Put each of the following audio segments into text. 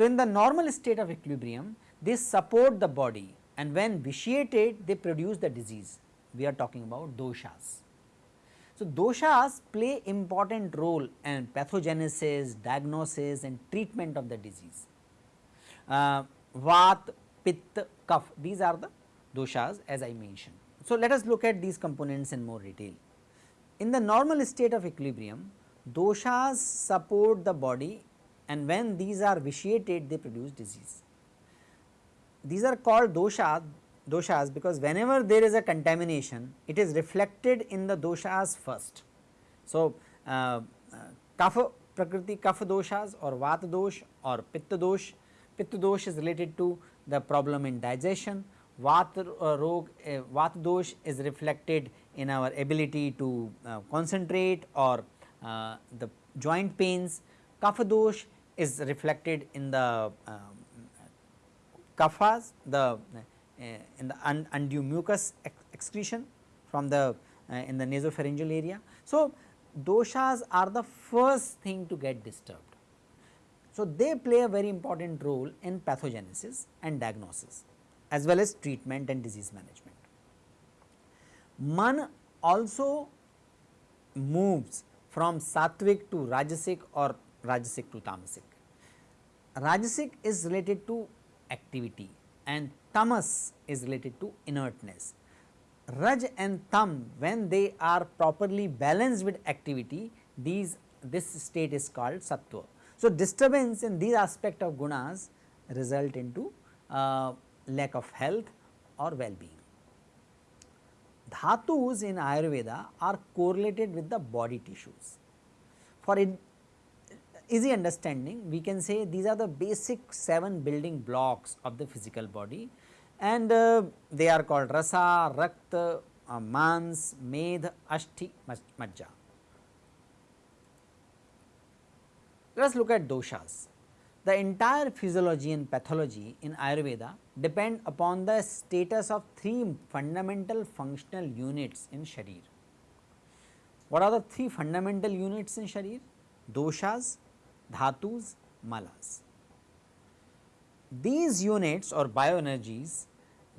So, in the normal state of equilibrium they support the body and when vitiated they produce the disease we are talking about doshas. So, doshas play important role in pathogenesis, diagnosis and treatment of the disease. Uh, vat, pitta, kapha these are the doshas as I mentioned. So, let us look at these components in more detail. In the normal state of equilibrium doshas support the body and when these are vitiated they produce disease. These are called dosha, doshas because whenever there is a contamination it is reflected in the doshas first. So, uh, uh, kapha prakriti kapha doshas or vata dosh or pitta dosh, pitta dosh is related to the problem in digestion, vata uh, rog, uh, vata dosh is reflected in our ability to uh, concentrate or uh, the joint pains, kapha dosh is reflected in the um, kaphas, the uh, in the un undue mucus excretion from the uh, in the nasopharyngeal area. So, doshas are the first thing to get disturbed. So, they play a very important role in pathogenesis and diagnosis as well as treatment and disease management. Man also moves from sattvic to rajasic or rajasic to tamasic. Rajasic is related to activity and tamas is related to inertness. Raj and tam when they are properly balanced with activity these this state is called sattva. So, disturbance in these aspect of gunas result into uh, lack of health or well-being. Dhatus in Ayurveda are correlated with the body tissues. For easy understanding we can say these are the basic 7 building blocks of the physical body and uh, they are called rasa, rakta, uh, mans, medh, ashti, majja. Let us look at doshas. The entire physiology and pathology in Ayurveda depend upon the status of three fundamental functional units in Sharir. What are the three fundamental units in Sharir? Doshas, dhatus, malas. These units or bioenergies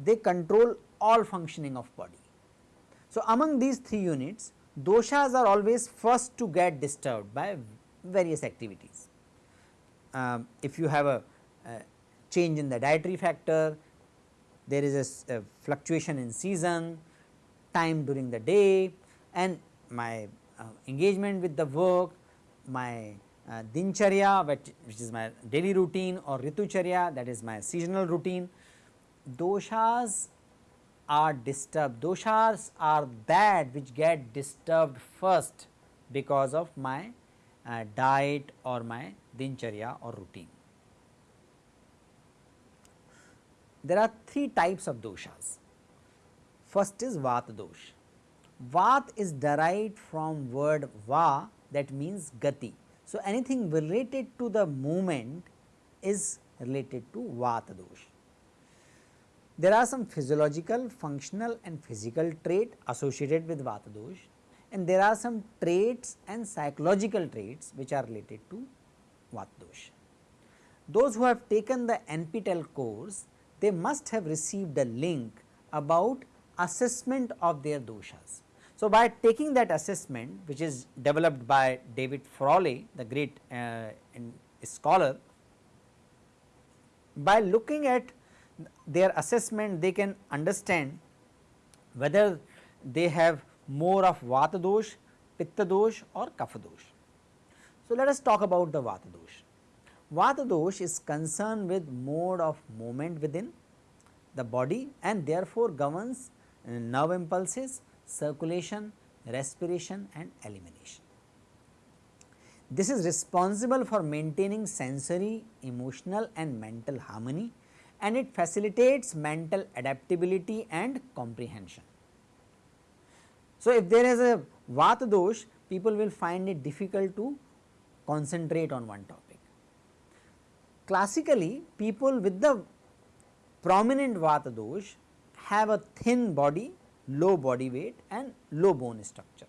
they control all functioning of body. So, among these three units doshas are always first to get disturbed by various activities. Um, if you have a, a, change in the dietary factor, there is a, a fluctuation in season, time during the day and my uh, engagement with the work, my uh, dincharya which, is my daily routine or ritucharya that is my seasonal routine doshas are disturbed, doshas are that which get disturbed first because of my uh, diet or my dincharya or routine. There are three types of doshas. First is vata dosh. Vat is derived from word va that means gati. So, anything related to the movement is related to vata dosh. There are some physiological, functional and physical trait associated with Vata dosh and there are some traits and psychological traits which are related to Vata dosh. Those who have taken the NPTEL course, they must have received a link about assessment of their doshas. So, by taking that assessment which is developed by David Frawley the great uh, scholar, by looking at their assessment they can understand whether they have more of vata dosh, pitta dosh or kapha dosh. So, let us talk about the vata dosh. Vata dosh is concerned with mode of movement within the body and therefore governs nerve impulses, circulation, respiration and elimination. This is responsible for maintaining sensory, emotional and mental harmony and it facilitates mental adaptability and comprehension. So, if there is a vata dosh people will find it difficult to concentrate on one topic. classically people with the prominent vata dosh have a thin body, low body weight and low bone structure.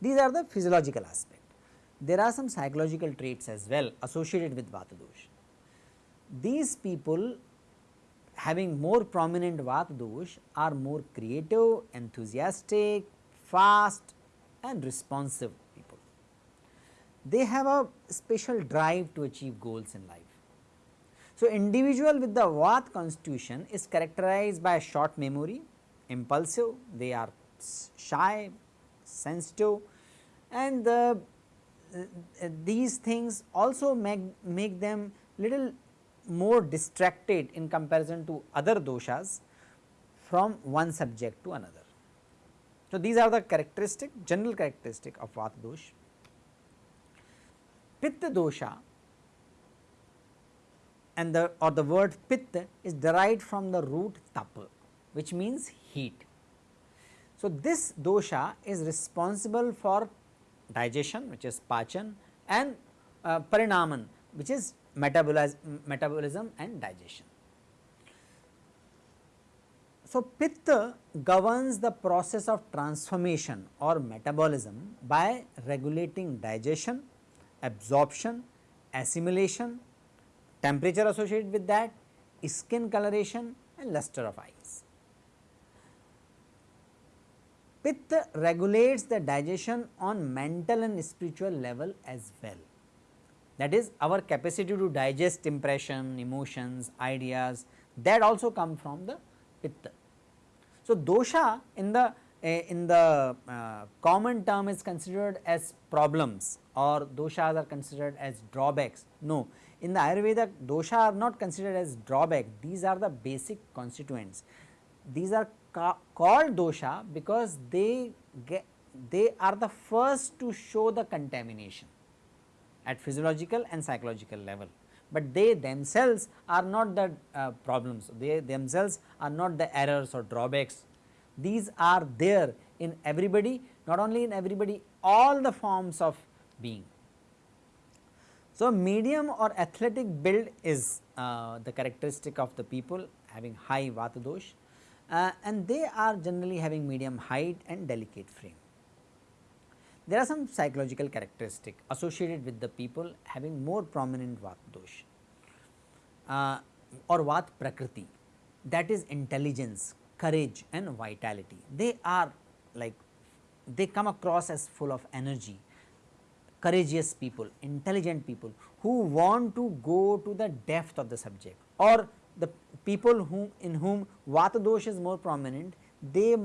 These are the physiological aspect. There are some psychological traits as well associated with vata dosh. These people having more prominent vata dosh are more creative, enthusiastic, fast and responsive people. They have a special drive to achieve goals in life. So, individual with the Vata constitution is characterized by a short memory, impulsive, they are shy, sensitive and the, uh, these things also make, make them little more distracted in comparison to other doshas from one subject to another. So, these are the characteristic general characteristic of Vata dosha. Pitta dosha and the or the word pitta is derived from the root tapa which means heat. So, this dosha is responsible for digestion which is pachan and uh, parinaman which is metabolism and digestion. So, Pitta governs the process of transformation or metabolism by regulating digestion, absorption, assimilation, temperature associated with that, skin coloration and luster of eyes. Pitta regulates the digestion on mental and spiritual level as well that is our capacity to digest impression, emotions, ideas that also come from the pitta. So, dosha in the uh, in the uh, common term is considered as problems or doshas are considered as drawbacks. No, in the Ayurveda dosha are not considered as drawback, these are the basic constituents. These are called dosha because they get they are the first to show the contamination at physiological and psychological level, but they themselves are not the uh, problems, they themselves are not the errors or drawbacks. These are there in everybody, not only in everybody, all the forms of being. So, medium or athletic build is uh, the characteristic of the people having high vata dosh uh, and they are generally having medium height and delicate frame. There are some psychological characteristic associated with the people having more prominent Vata dosh uh, or Vat Prakriti that is intelligence, courage and vitality. They are like they come across as full of energy, courageous people, intelligent people who want to go to the depth of the subject or the people in whom Vata dosh is more prominent, they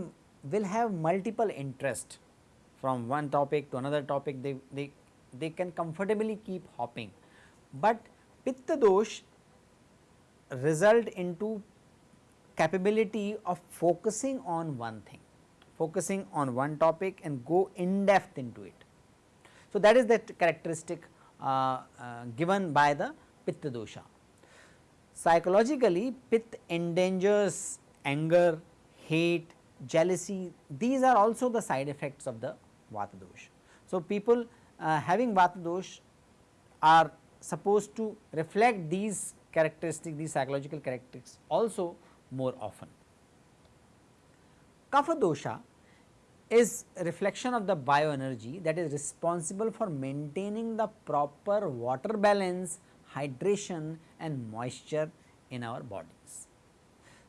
will have multiple interest from one topic to another topic they, they, they can comfortably keep hopping. But pitta dosh result into capability of focusing on one thing, focusing on one topic and go in depth into it. So, that is the characteristic uh, uh, given by the pitta dosha. Psychologically, pith endangers anger, hate, jealousy, these are also the side effects of the Vata dosh. So, people uh, having Vata dosh are supposed to reflect these characteristics, these psychological characteristics also more often. Kapha dosha is reflection of the bioenergy that is responsible for maintaining the proper water balance, hydration and moisture in our bodies.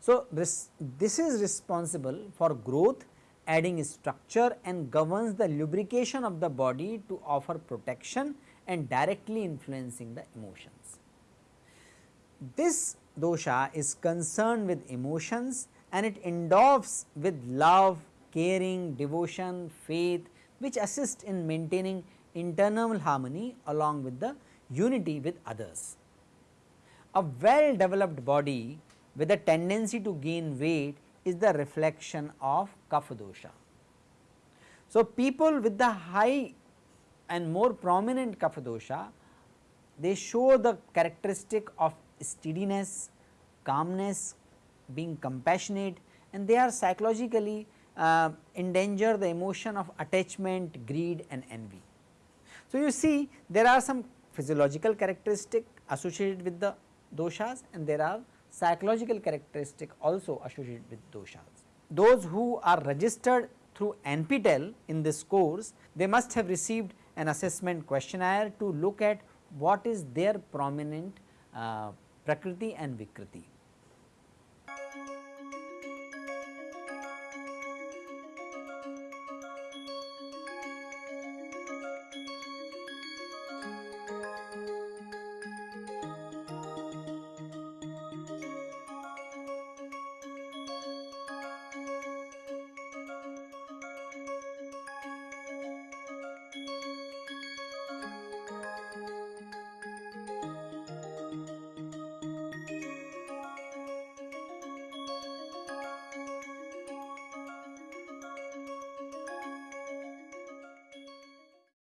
So, this, this is responsible for growth adding structure and governs the lubrication of the body to offer protection and directly influencing the emotions. This dosha is concerned with emotions and it endows with love, caring, devotion, faith which assist in maintaining internal harmony along with the unity with others. A well developed body with a tendency to gain weight is the reflection of kapha dosha. So, people with the high and more prominent kapha dosha, they show the characteristic of steadiness, calmness, being compassionate and they are psychologically uh, the emotion of attachment, greed and envy. So, you see there are some physiological characteristic associated with the doshas and there are psychological characteristic also associated with doshas. Those who are registered through NPTEL in this course, they must have received an assessment questionnaire to look at what is their prominent uh, Prakriti and Vikriti.